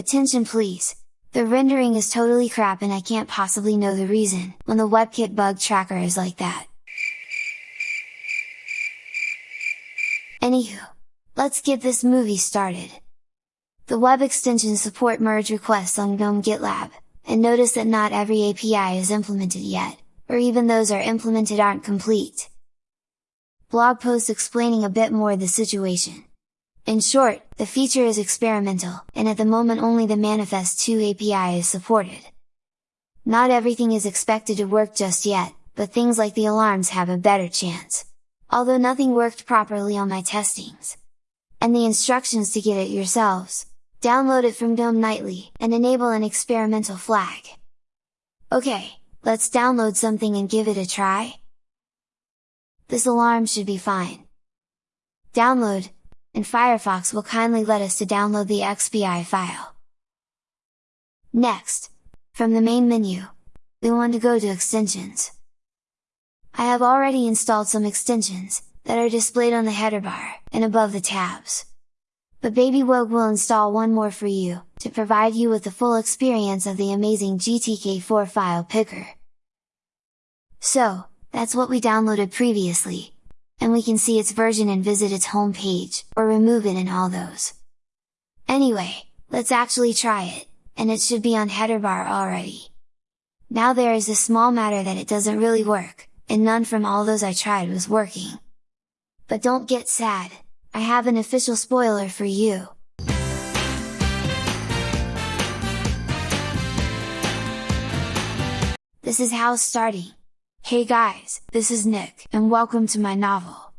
Attention please! The rendering is totally crap and I can't possibly know the reason, when the WebKit bug tracker is like that. Anywho, let's get this movie started! The web extensions support merge requests on GNOME GitLab, and notice that not every API is implemented yet, or even those are implemented aren't complete. Blog post explaining a bit more the situation. In short, the feature is experimental, and at the moment only the Manifest 2 API is supported. Not everything is expected to work just yet, but things like the alarms have a better chance. Although nothing worked properly on my testings. And the instructions to get it yourselves, download it from GNOME Nightly, and enable an experimental flag. Okay, let's download something and give it a try? This alarm should be fine. Download, and Firefox will kindly let us to download the XPI file. Next, from the main menu, we want to go to Extensions. I have already installed some extensions, that are displayed on the header bar, and above the tabs but BabyWogue will install one more for you, to provide you with the full experience of the amazing GTK4 file picker. So, that's what we downloaded previously, and we can see its version and visit its home page, or remove it in all those. Anyway, let's actually try it, and it should be on header bar already. Now there is a small matter that it doesn't really work, and none from all those I tried was working. But don't get sad, I have an official spoiler for you! This is how starting! Hey guys, this is Nick, and welcome to my novel!